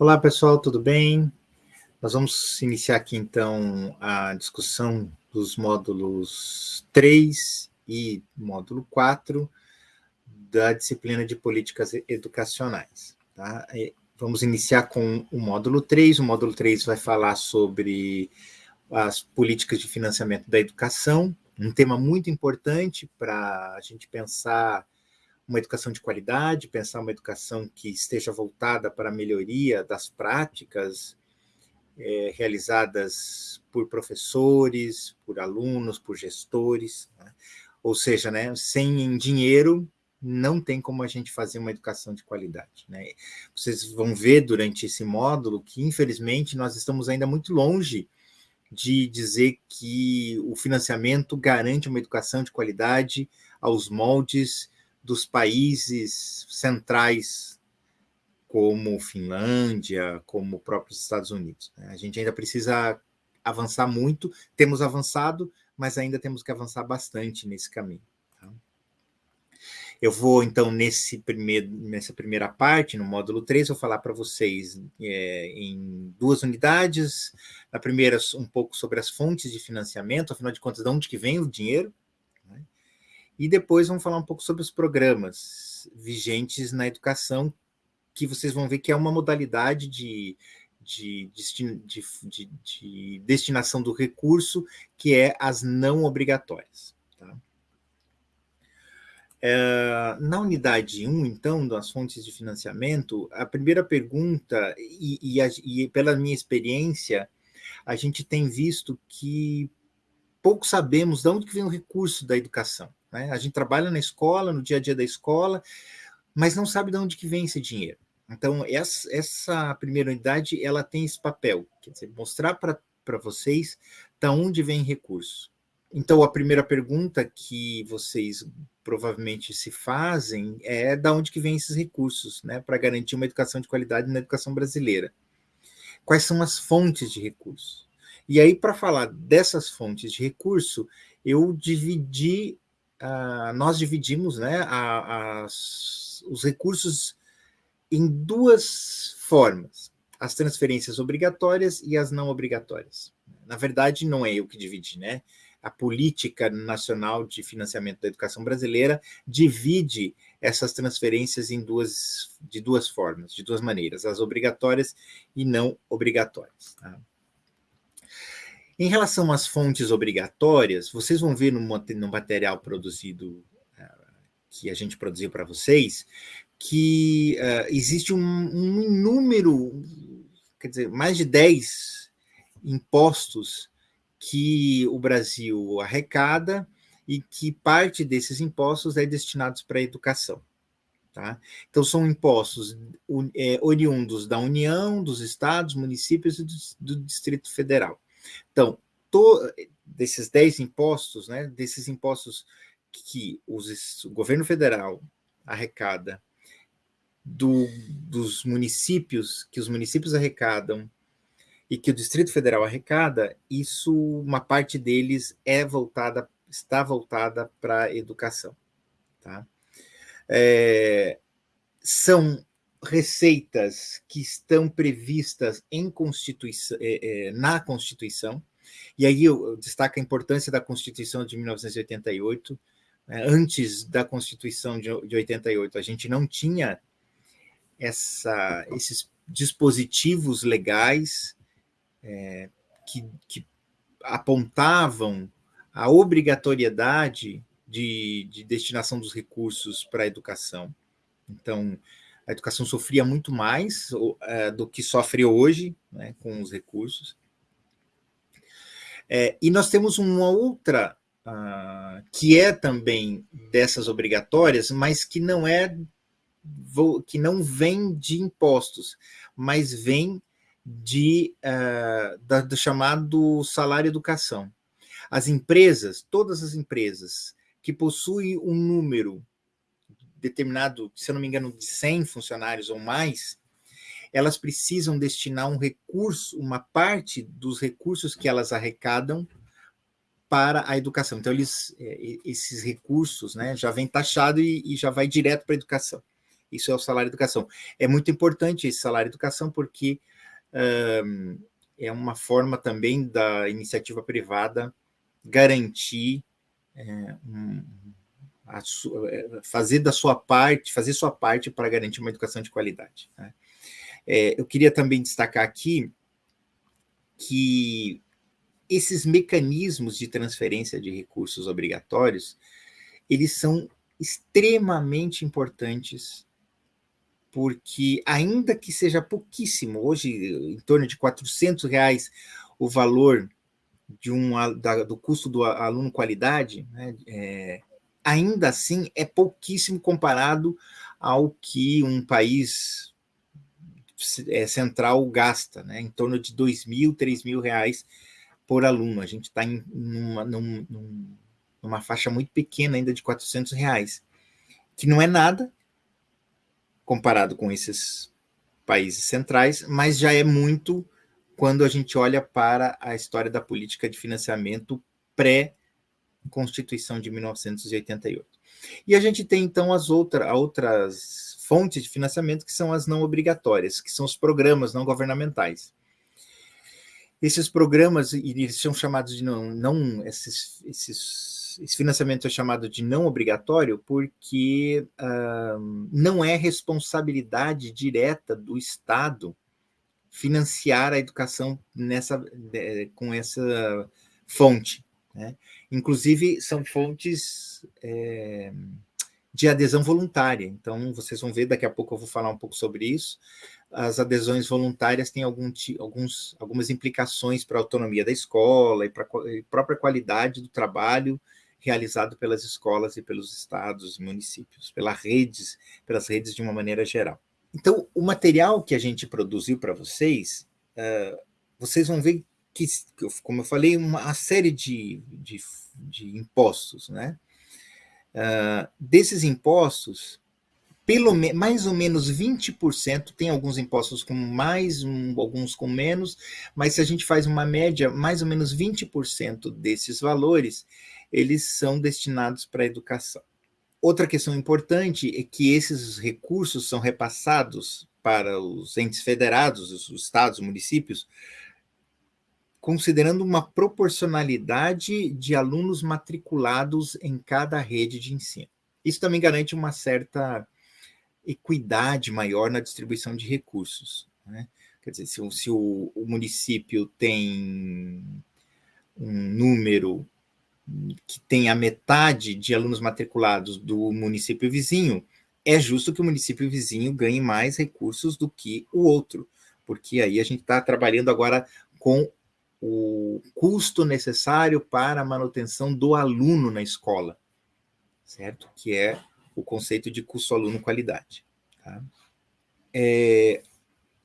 Olá, pessoal, tudo bem? Nós vamos iniciar aqui, então, a discussão dos módulos 3 e módulo 4 da disciplina de políticas educacionais. Tá? Vamos iniciar com o módulo 3. O módulo 3 vai falar sobre as políticas de financiamento da educação, um tema muito importante para a gente pensar uma educação de qualidade, pensar uma educação que esteja voltada para a melhoria das práticas é, realizadas por professores, por alunos, por gestores. Né? Ou seja, né, sem dinheiro não tem como a gente fazer uma educação de qualidade. Né? Vocês vão ver durante esse módulo que, infelizmente, nós estamos ainda muito longe de dizer que o financiamento garante uma educação de qualidade aos moldes dos países centrais, como Finlândia, como próprios Estados Unidos. Né? A gente ainda precisa avançar muito, temos avançado, mas ainda temos que avançar bastante nesse caminho. Tá? Eu vou, então, nesse primeiro, nessa primeira parte, no módulo 3, vou falar para vocês é, em duas unidades. Na primeira, um pouco sobre as fontes de financiamento, afinal de contas, de onde que vem o dinheiro, e depois vamos falar um pouco sobre os programas vigentes na educação, que vocês vão ver que é uma modalidade de, de, de, de, de destinação do recurso, que é as não obrigatórias. Tá? É, na unidade 1, então, das fontes de financiamento, a primeira pergunta, e, e, a, e pela minha experiência, a gente tem visto que pouco sabemos de onde vem o recurso da educação. Né? A gente trabalha na escola, no dia a dia da escola, mas não sabe de onde que vem esse dinheiro. Então, essa, essa primeira unidade, ela tem esse papel, quer dizer, mostrar para vocês de onde vem recurso. Então, a primeira pergunta que vocês provavelmente se fazem é de onde que vem esses recursos, né, para garantir uma educação de qualidade na educação brasileira. Quais são as fontes de recurso? E aí, para falar dessas fontes de recurso, eu dividi uh, nós dividimos né, a, os recursos em duas formas, as transferências obrigatórias e as não obrigatórias. Na verdade, não é eu que dividi, né? A Política Nacional de Financiamento da Educação Brasileira divide essas transferências em duas, de duas formas, de duas maneiras, as obrigatórias e não obrigatórias. Tá? Em relação às fontes obrigatórias, vocês vão ver no, no material produzido, uh, que a gente produziu para vocês, que uh, existe um, um número, quer dizer, mais de 10 impostos que o Brasil arrecada e que parte desses impostos é destinados para a educação. Tá? Então, são impostos é, oriundos da União, dos estados, municípios e do, do Distrito Federal. Então, to, desses 10 impostos, né, desses impostos que os, o governo federal arrecada do, dos municípios, que os municípios arrecadam e que o Distrito Federal arrecada, isso, uma parte deles é voltada, está voltada para a educação. Tá? É, são receitas que estão previstas em Constituição, é, é, na Constituição, e aí eu, destaco a importância da Constituição de 1988. Né? Antes da Constituição de, de 88, a gente não tinha essa, esses dispositivos legais é, que, que, apontavam a obrigatoriedade de, de destinação dos recursos para a educação. Então, a educação sofria muito mais uh, do que sofre hoje né, com os recursos. É, e nós temos uma outra uh, que é também dessas obrigatórias, mas que não é que não vem de impostos, mas vem de uh, da, do chamado salário educação. As empresas, todas as empresas que possuem um número determinado, se eu não me engano, de 100 funcionários ou mais, elas precisam destinar um recurso, uma parte dos recursos que elas arrecadam para a educação. Então, eles, é, esses recursos né, já vem taxado e, e já vai direto para a educação. Isso é o salário educação. É muito importante esse salário educação porque é uma forma também da iniciativa privada garantir é, um, fazer da sua parte, fazer sua parte para garantir uma educação de qualidade. Né? É, eu queria também destacar aqui que esses mecanismos de transferência de recursos obrigatórios, eles são extremamente importantes porque ainda que seja pouquíssimo, hoje em torno de 400 reais o valor de um, da, do custo do aluno qualidade, né, é, ainda assim é pouquíssimo comparado ao que um país é, central gasta, né, em torno de dois mil, três mil reais por aluno. A gente está em numa, num, numa faixa muito pequena ainda de 400 reais, que não é nada comparado com esses países centrais, mas já é muito quando a gente olha para a história da política de financiamento pré-Constituição de 1988. E a gente tem, então, as outra, outras fontes de financiamento que são as não obrigatórias, que são os programas não governamentais. Esses programas, eles são chamados de não, não esses, esses, esse financiamento é chamado de não obrigatório porque uh, não é responsabilidade direta do Estado financiar a educação nessa, com essa fonte. Né? Inclusive, são fontes é, de adesão voluntária. Então, vocês vão ver, daqui a pouco eu vou falar um pouco sobre isso. As adesões voluntárias têm algum, alguns, algumas implicações para a autonomia da escola e para a própria qualidade do trabalho realizado pelas escolas e pelos estados e municípios, pelas redes, pelas redes de uma maneira geral. Então, o material que a gente produziu para vocês, uh, vocês vão ver que, como eu falei, uma série de, de, de impostos, né? Uh, desses impostos, pelo mais ou menos 20%, tem alguns impostos com mais, um, alguns com menos, mas se a gente faz uma média, mais ou menos 20% desses valores, eles são destinados para a educação. Outra questão importante é que esses recursos são repassados para os entes federados, os estados, municípios, considerando uma proporcionalidade de alunos matriculados em cada rede de ensino. Isso também garante uma certa equidade maior na distribuição de recursos. Né? Quer dizer, se, se o, o município tem um número que tem a metade de alunos matriculados do município vizinho, é justo que o município vizinho ganhe mais recursos do que o outro, porque aí a gente está trabalhando agora com o custo necessário para a manutenção do aluno na escola, certo? Que é o conceito de custo-aluno-qualidade. Tá? É,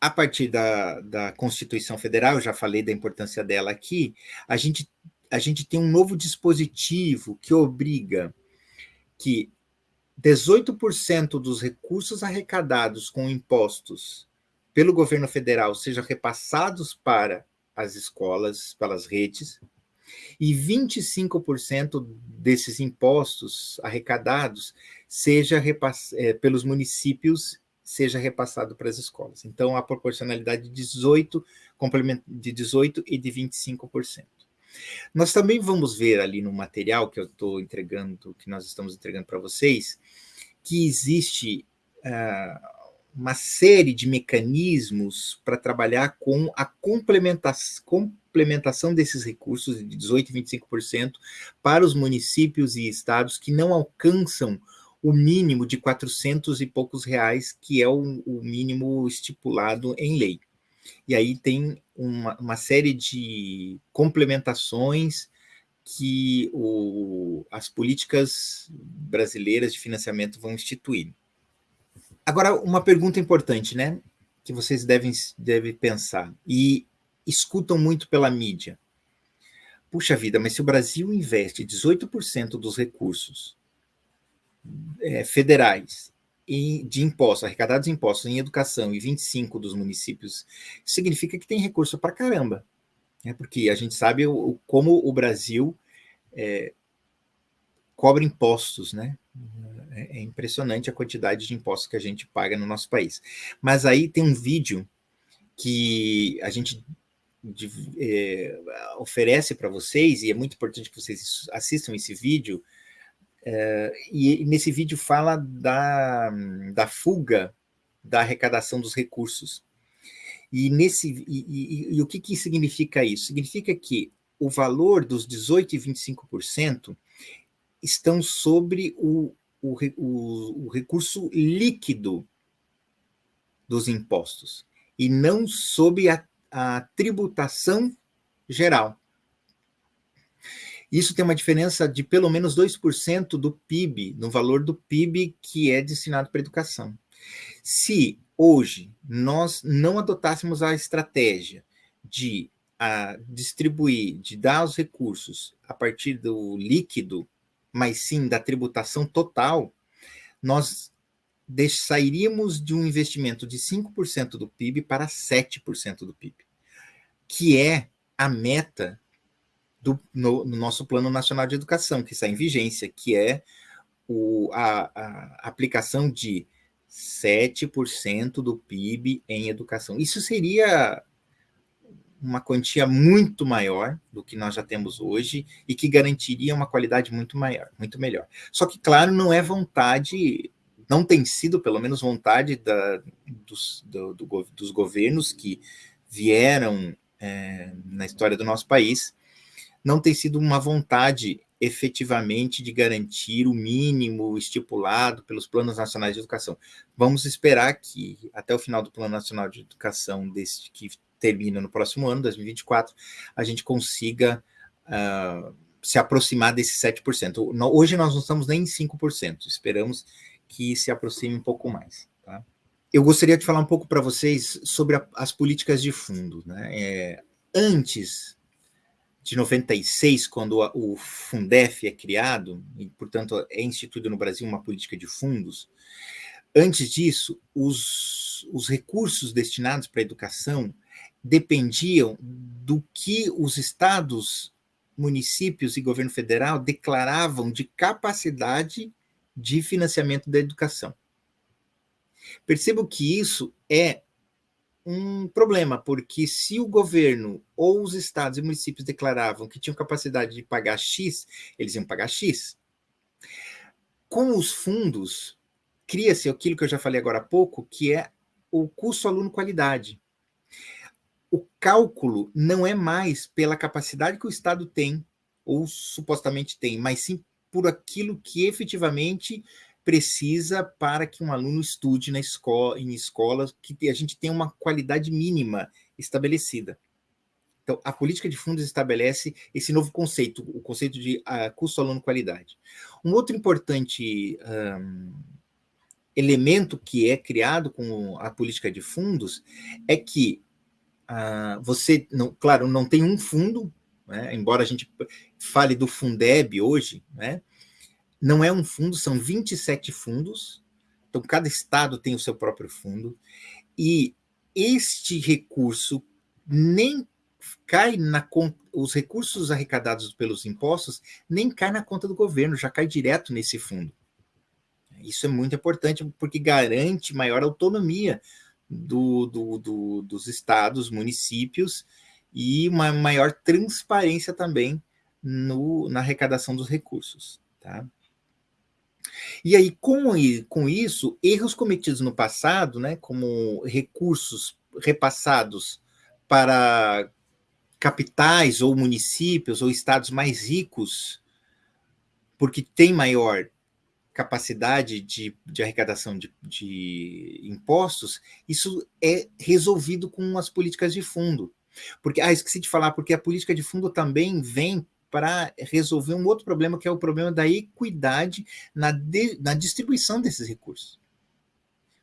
a partir da, da Constituição Federal, já falei da importância dela aqui, a gente a gente tem um novo dispositivo que obriga que 18% dos recursos arrecadados com impostos pelo governo federal sejam repassados para as escolas, pelas redes, e 25% desses impostos arrecadados seja repass é, pelos municípios seja repassado para as escolas. Então, a proporcionalidade de 18, de 18 e de 25%. Nós também vamos ver ali no material que eu estou entregando, que nós estamos entregando para vocês, que existe uh, uma série de mecanismos para trabalhar com a complementação, desses recursos de 18% e 25% para os municípios e estados que não alcançam o mínimo de 400 e poucos reais, que é o, o mínimo estipulado em lei. E aí tem uma, uma série de complementações que o, as políticas brasileiras de financiamento vão instituir. Agora, uma pergunta importante, né? Que vocês devem, devem pensar e escutam muito pela mídia. Puxa vida, mas se o Brasil investe 18% dos recursos é, federais de impostos, arrecadados impostos em educação e 25 dos municípios, significa que tem recurso para caramba. Né? Porque a gente sabe o, como o Brasil é, cobra impostos, né? É, é impressionante a quantidade de impostos que a gente paga no nosso país. Mas aí tem um vídeo que a gente de, é, oferece para vocês, e é muito importante que vocês assistam esse vídeo, é, e nesse vídeo fala da, da fuga da arrecadação dos recursos. E, nesse, e, e, e o que, que significa isso? Significa que o valor dos 18% e 25% estão sobre o, o, o, o recurso líquido dos impostos, e não sobre a, a tributação geral. Isso tem uma diferença de pelo menos 2% do PIB, no valor do PIB que é destinado para educação. Se hoje nós não adotássemos a estratégia de a, distribuir, de dar os recursos a partir do líquido, mas sim da tributação total, nós sairíamos de um investimento de 5% do PIB para 7% do PIB, que é a meta do, no, no, nosso Plano Nacional de Educação, que está em vigência, que é o, a, a aplicação de 7% do PIB em educação. Isso seria uma quantia muito maior do que nós já temos hoje e que garantiria uma qualidade muito maior, muito melhor. Só que, claro, não é vontade, não tem sido, pelo menos, vontade da, dos, do, do, dos governos que vieram é, na história do nosso país, não tem sido uma vontade efetivamente de garantir o mínimo estipulado pelos planos nacionais de educação. Vamos esperar que até o final do Plano Nacional de Educação, desse, que termina no próximo ano, 2024, a gente consiga uh, se aproximar desse 7%. Hoje nós não estamos nem em 5%, esperamos que se aproxime um pouco mais. Tá? Eu gostaria de falar um pouco para vocês sobre a, as políticas de fundo. Né? É, antes de 96, quando o Fundef é criado, e, portanto, é instituído no Brasil uma política de fundos, antes disso, os, os recursos destinados para a educação dependiam do que os estados, municípios e governo federal declaravam de capacidade de financiamento da educação. Percebo que isso é um problema, porque se o governo ou os estados e municípios declaravam que tinham capacidade de pagar X, eles iam pagar X. Com os fundos, cria-se aquilo que eu já falei agora há pouco, que é o custo aluno-qualidade. O cálculo não é mais pela capacidade que o Estado tem, ou supostamente tem, mas sim por aquilo que efetivamente precisa para que um aluno estude na escola, em escolas que a gente tenha uma qualidade mínima estabelecida. Então, a política de fundos estabelece esse novo conceito, o conceito de uh, custo aluno-qualidade. Um outro importante um, elemento que é criado com a política de fundos é que uh, você, não, claro, não tem um fundo, né, embora a gente fale do Fundeb hoje, né, não é um fundo, são 27 fundos. Então, cada estado tem o seu próprio fundo. E este recurso nem cai na conta, os recursos arrecadados pelos impostos nem cai na conta do governo, já cai direto nesse fundo. Isso é muito importante porque garante maior autonomia do, do, do, dos estados, municípios e uma maior transparência também no, na arrecadação dos recursos. Tá? E aí, com, com isso, erros cometidos no passado, né, como recursos repassados para capitais ou municípios ou estados mais ricos, porque tem maior capacidade de, de arrecadação de, de, impostos, isso é resolvido com as políticas de fundo. Porque, ah, esqueci de falar, porque a política de fundo também vem para resolver um outro problema, que é o problema da equidade na, de, na distribuição desses recursos.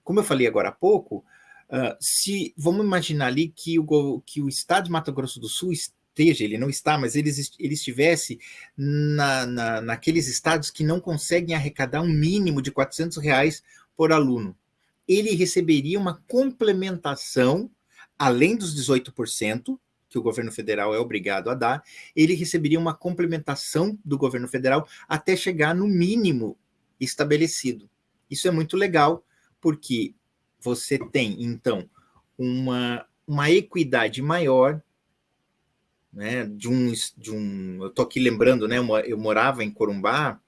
Como eu falei agora há pouco, uh, se vamos imaginar ali que o, que o Estado de Mato Grosso do Sul esteja, ele não está, mas ele, ele estivesse na, na, naqueles estados que não conseguem arrecadar um mínimo de 400 reais por aluno. Ele receberia uma complementação, além dos 18%, que o governo federal é obrigado a dar, ele receberia uma complementação do governo federal até chegar no mínimo estabelecido. Isso é muito legal, porque você tem, então, uma, uma equidade maior, né, de um, de um eu estou aqui lembrando, né, eu morava em Corumbá,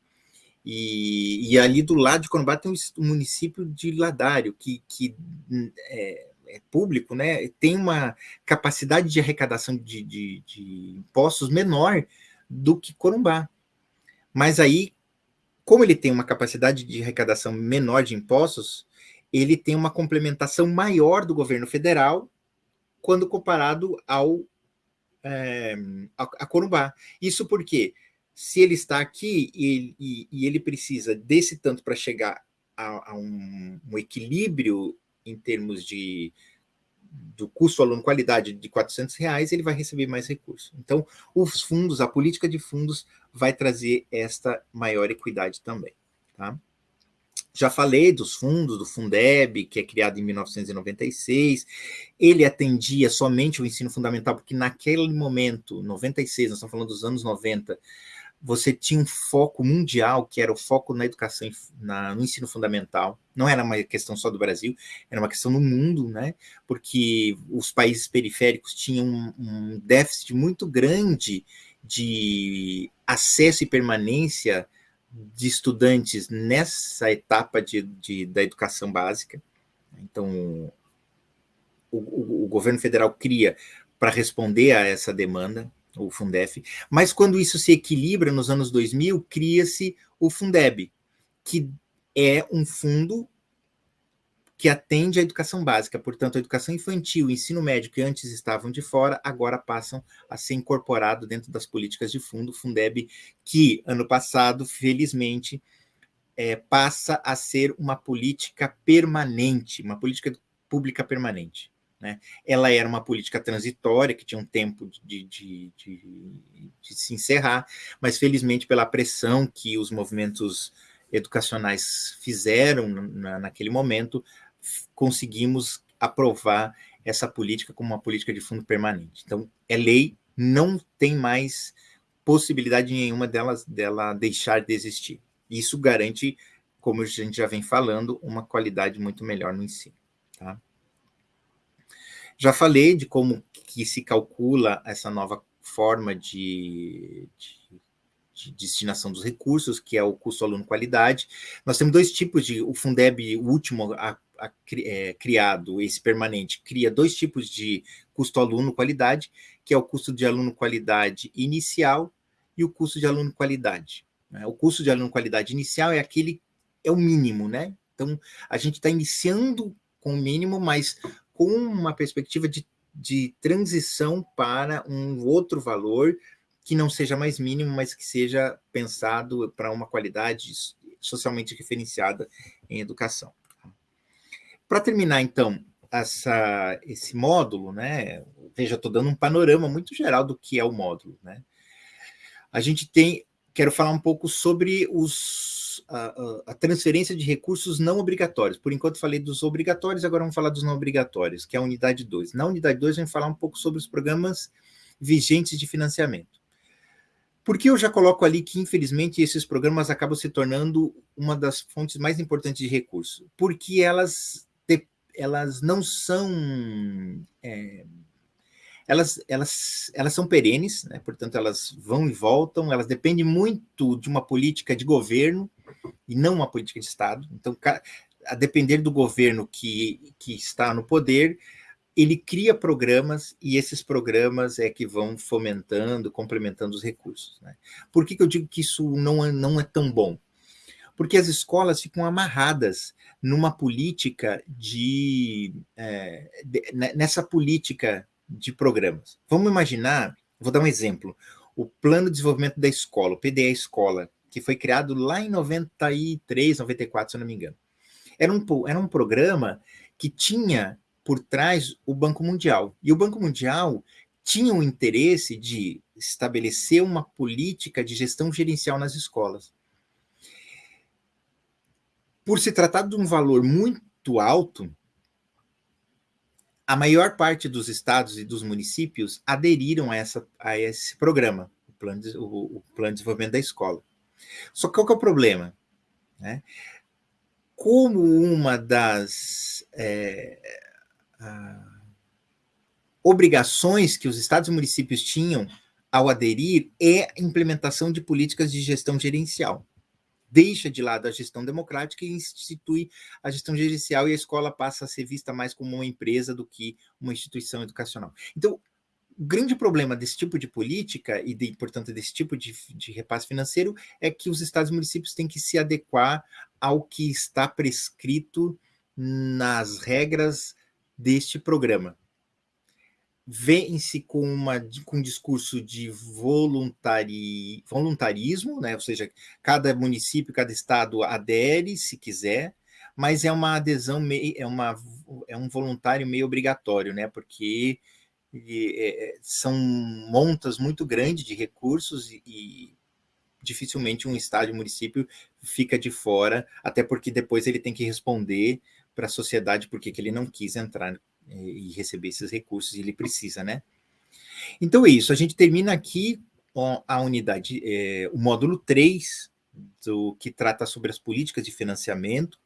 e, e, ali do lado de Corumbá tem o município de Ladário, que, que é, é, público, né, tem uma capacidade de arrecadação de, de, de impostos menor do que Corumbá. Mas aí, como ele tem uma capacidade de arrecadação menor de impostos, ele tem uma complementação maior do governo federal quando comparado ao é, a, a Corumbá. Isso porque se ele está aqui e, e, e ele precisa desse tanto para chegar a, a um, um, equilíbrio em termos de do custo aluno qualidade de 400 reais, ele vai receber mais recursos. Então, os fundos, a política de fundos vai trazer esta maior equidade também. Tá? Já falei dos fundos, do Fundeb, que é criado em 1996. Ele atendia somente o ensino fundamental, porque naquele momento, 96, nós estamos falando dos anos 90, você tinha um foco mundial, que era o foco na educação, na, no ensino fundamental. Não era uma questão só do Brasil, era uma questão no mundo, né? Porque os países periféricos tinham um, um déficit muito grande de acesso e permanência de estudantes nessa etapa de, de da educação básica. Então, o, o, o governo federal cria para responder a essa demanda, o Fundef, mas quando isso se equilibra nos anos 2000, cria-se o Fundeb, que é um fundo que atende à educação básica, portanto, a educação infantil e ensino médio, que antes estavam de fora, agora passam a ser incorporado dentro das políticas de fundo, Fundeb, que ano passado, felizmente, é, passa a ser uma política permanente, uma política pública permanente. Né? Ela era uma política transitória, que tinha um tempo de, de, de, de se encerrar, mas felizmente pela pressão que os movimentos educacionais fizeram na, naquele momento, conseguimos aprovar essa política como uma política de fundo permanente. Então, é lei, não tem mais possibilidade nenhuma delas, dela deixar de existir. Isso garante, como a gente já vem falando, uma qualidade muito melhor no ensino. Tá? Já falei de como que se calcula essa nova forma de, de, de destinação dos recursos, que é o custo aluno qualidade. Nós temos dois tipos de, o Fundeb, o último a, é, criado, esse permanente, cria dois tipos de custo aluno qualidade, que é o custo de aluno qualidade inicial e o custo de aluno qualidade. Né? O custo de aluno qualidade inicial é aquele, é o mínimo, né? Então, a gente está iniciando com o mínimo, mas com uma perspectiva de, de transição para um outro valor que não seja mais mínimo, mas que seja pensado para uma qualidade socialmente referenciada em educação. Para terminar, então, essa, esse módulo, né? Veja, estou dando um panorama muito geral do que é o módulo, né? A gente tem, quero falar um pouco sobre os a, a, transferência de recursos não obrigatórios. Por enquanto falei dos obrigatórios, agora vamos falar dos não obrigatórios, que é a unidade 2. Na unidade 2, vamos falar um pouco sobre os programas vigentes de financiamento. Porque eu já coloco ali que, infelizmente, esses programas acabam se tornando uma das fontes mais importantes de recurso? Porque elas, elas não são... É, elas, elas, elas são perenes, né? portanto, elas vão e voltam, elas dependem muito de uma política de governo e não uma política de Estado. Então, a depender do governo que, que está no poder, ele cria programas e esses programas é que vão fomentando, complementando os recursos. Né? Por que, que eu digo que isso não é, não é tão bom? Porque as escolas ficam amarradas numa política de, é, de nessa política de programas. Vamos imaginar, vou dar um exemplo, o Plano de Desenvolvimento da Escola, o PDE Escola, que foi criado lá em 93, 94, se eu não me engano. Era um, era um programa que tinha por trás o Banco Mundial. E o Banco Mundial tinha o interesse de estabelecer uma política de gestão gerencial nas escolas. Por se tratar de um valor muito alto, a maior parte dos estados e dos municípios aderiram a, essa, a esse programa, o plano, de, o, o plano de desenvolvimento da escola. Só que qual que é o problema? Né? Como uma das é, obrigações que os estados e municípios tinham ao aderir é a implementação de políticas de gestão gerencial. Deixa de lado a gestão democrática e institui a gestão gerencial e a escola passa a ser vista mais como uma empresa do que uma instituição educacional. Então, o grande problema desse tipo de política e, de, portanto, desse tipo de, de repasse financeiro é que os estados e municípios têm que se adequar ao que está prescrito nas regras deste programa vem-se com, uma, com um discurso de voluntari, voluntarismo, né? ou seja, cada município, cada estado adere, se quiser, mas é uma adesão, meio, é, uma, é um voluntário meio obrigatório, né? porque é, são montas muito grandes de recursos e, e dificilmente um estado e município fica de fora, até porque depois ele tem que responder para a sociedade porque que ele não quis entrar e receber esses recursos, ele precisa, né? Então é isso, a gente termina aqui a unidade, é, o módulo 3, do, que trata sobre as políticas de financiamento,